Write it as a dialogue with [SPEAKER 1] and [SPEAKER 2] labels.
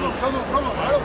[SPEAKER 1] come on, come on, come on.